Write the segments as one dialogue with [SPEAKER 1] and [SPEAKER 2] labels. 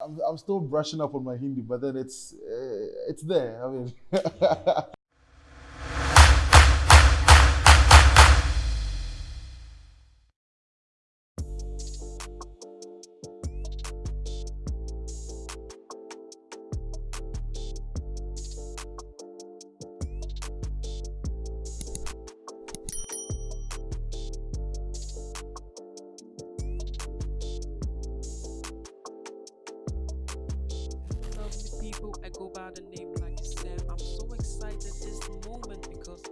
[SPEAKER 1] I'm, I'm still brushing up on my Hindi, but then it's uh, it's there. I mean,
[SPEAKER 2] by the name like. I'm so excited this moment because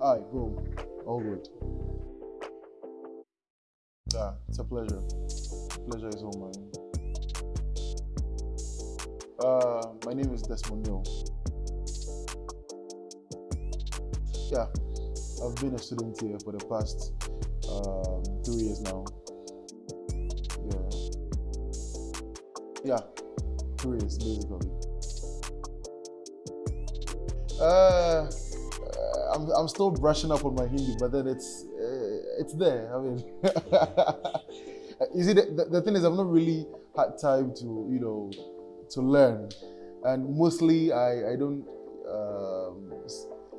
[SPEAKER 1] all right, bro, all good. Yeah, it's a pleasure. Pleasure is all mine. Uh, my name is Desmond Neal. Yeah, I've been a student here for the past um, three years now. Yeah, yeah, three years basically. Uh, I'm, I'm still brushing up on my Hindi, but then it's it's there. I mean, you see, the, the, the thing is, I've not really had time to you know to learn, and mostly I I don't um,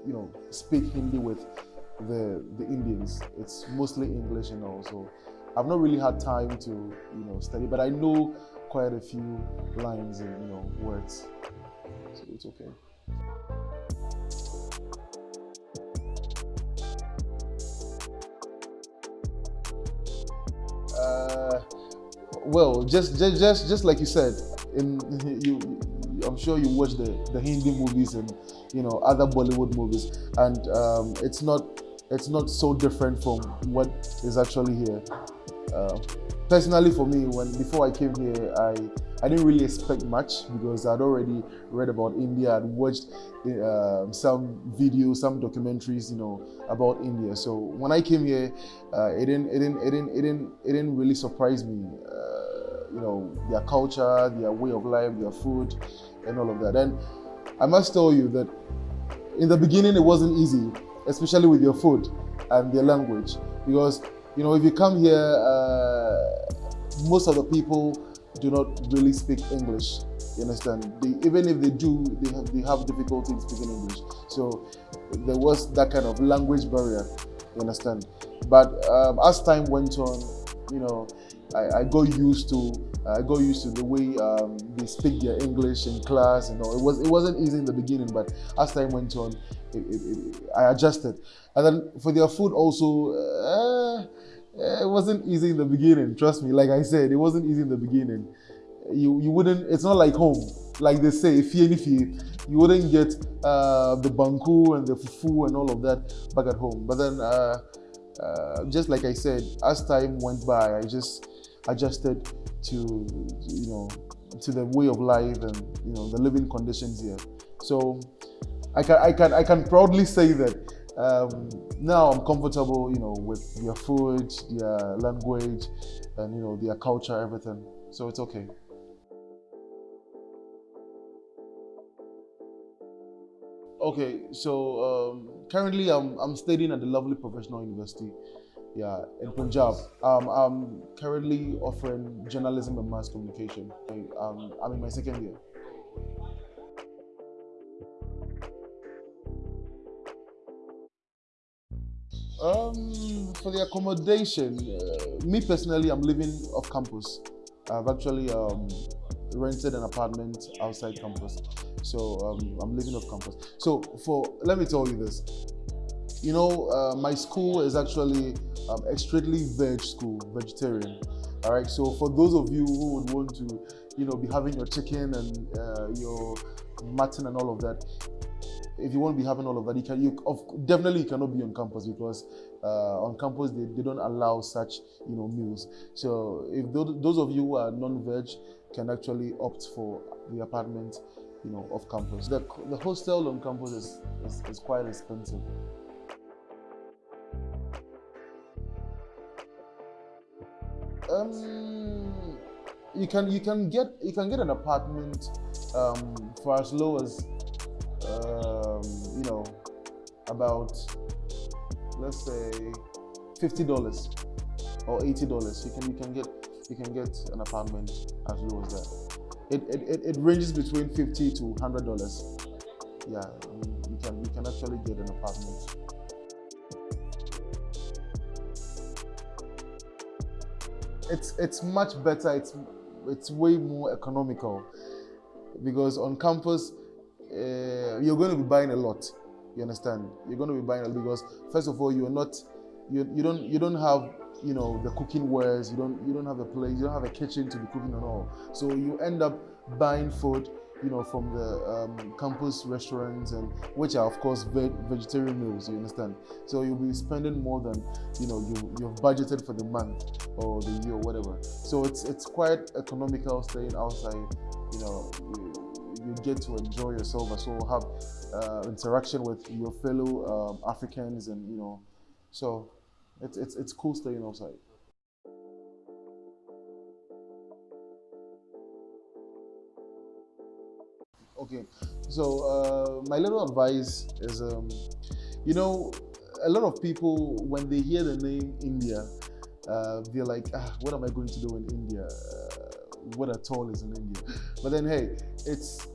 [SPEAKER 1] you know speak Hindi with the the Indians. It's mostly English and all. So I've not really had time to you know study, but I know quite a few lines and you know words, so it's okay. Well, just, just just just like you said, in you, I'm sure you watch the the Hindi movies and you know other Bollywood movies, and um, it's not it's not so different from what is actually here. Uh, personally, for me, when before I came here, I I didn't really expect much because I'd already read about India. I'd watched uh, some videos, some documentaries, you know, about India. So when I came here, uh, it didn't, it didn't, it didn't, it didn't, it didn't really surprise me. Uh, you know, their culture, their way of life, their food, and all of that. And I must tell you that in the beginning it wasn't easy, especially with your food and their language, because you know if you come here, uh, most of the people do not really speak English. You understand? They, even if they do, they have they have difficulty speaking English. So there was that kind of language barrier. You understand? But um, as time went on, you know, I, I got used to I got used to the way um, they speak their English in class. You know, it was it wasn't easy in the beginning, but as time went on, it, it, it, I adjusted. And then for their food also. Uh, it wasn't easy in the beginning. Trust me. Like I said, it wasn't easy in the beginning. You you wouldn't. It's not like home. Like they say, if you you wouldn't get uh, the banku and the fufu and all of that back at home. But then, uh, uh, just like I said, as time went by, I just adjusted to you know to the way of life and you know the living conditions here. So I can I can I can proudly say that um, now I'm comfortable, you know, with their food, their language, and you know their culture, everything. So it's okay. Okay, so um, currently I'm I'm studying at the lovely professional university, yeah, in Punjab. Um, I'm currently offering journalism and mass communication. I, um, I'm in my second year. Um, for the accommodation, uh, me personally, I'm living off campus. I've actually um, rented an apartment outside campus, so um, I'm living off campus. So for let me tell you this, you know, uh, my school is actually um, a strictly veg school, vegetarian. All right. So for those of you who would want to, you know, be having your chicken and uh, your mutton and all of that, if you want to be having all of that, you can. You of, definitely you cannot be on campus because uh, on campus they, they don't allow such you know meals. So if those, those of you who are non-veg can actually opt for the apartment you know, off campus. The, the hostel on campus is, is, is quite expensive. Um, you can you can get you can get an apartment um, for as low as um, you know about let's say fifty dollars or eighty dollars. You can you can get you can get an apartment as low as that. It it, it, ranges between fifty to hundred dollars. Yeah, you can you can actually get an apartment. It's it's much better. It's it's way more economical because on campus uh, you're going to be buying a lot. You understand? You're going to be buying a lot because first of all you're not you, you don't you don't have you know the cooking wares. You don't you don't have a place you don't have a kitchen to be cooking and all. So you end up buying food you know from the um, campus restaurants and which are of course ve vegetarian meals you understand? So you'll be spending more than you know you you've budgeted for the month or the year or whatever. So it's it's quite economical staying outside you know you, you get to enjoy yourself as well have uh, interaction with your fellow um, africans and you know. So it's, it's, it's cool staying outside. Okay, so uh, my little advice is, um, you know, a lot of people, when they hear the name India, uh, they're like, ah, what am I going to do in India? Uh, what at all is in India? But then, hey, it's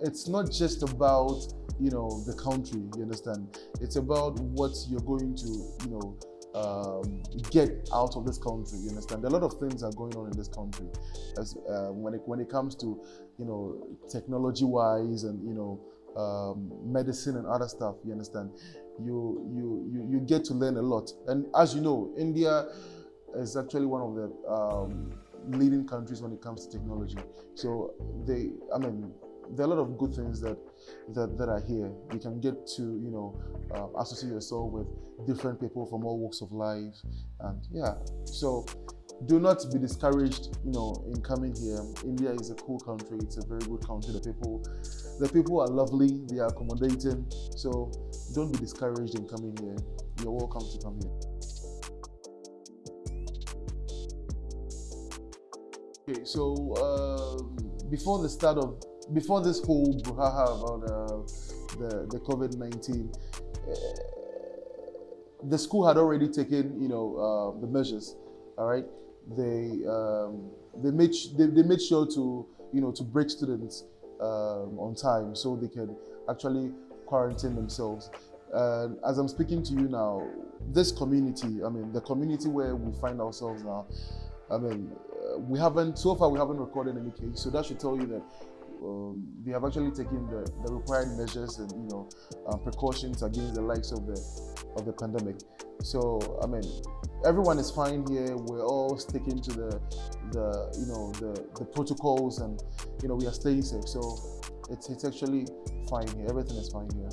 [SPEAKER 1] it's not just about you know the country. You understand? It's about what you're going to you know um, get out of this country. You understand? A lot of things are going on in this country, as uh, when it when it comes to you know technology-wise and you know um, medicine and other stuff. You understand? You you you you get to learn a lot. And as you know, India is actually one of the um, leading countries when it comes to technology. So they, I mean, there are a lot of good things that that, that are here. You can get to you know uh, associate yourself with different people from all walks of life, and yeah. So do not be discouraged, you know, in coming here. India is a cool country. It's a very good country. The people, the people are lovely. They are accommodating. So don't be discouraged in coming here. You're welcome to come here. Okay, so um, before the start of before this whole brouhaha about uh, the, the COVID-19, uh, the school had already taken, you know, uh, the measures, all right? They, um, they, made, they, they made sure to, you know, to break students um, on time so they can actually quarantine themselves. And as I'm speaking to you now, this community, I mean, the community where we find ourselves now, I mean, uh, we haven't, so far we haven't recorded any case. So that should tell you that um, they have actually taken the, the required measures and you know uh, precautions against the likes of the of the pandemic. So I mean, everyone is fine here. We're all sticking to the the you know the the protocols and you know we are staying safe. So it's it's actually fine here. Everything is fine here.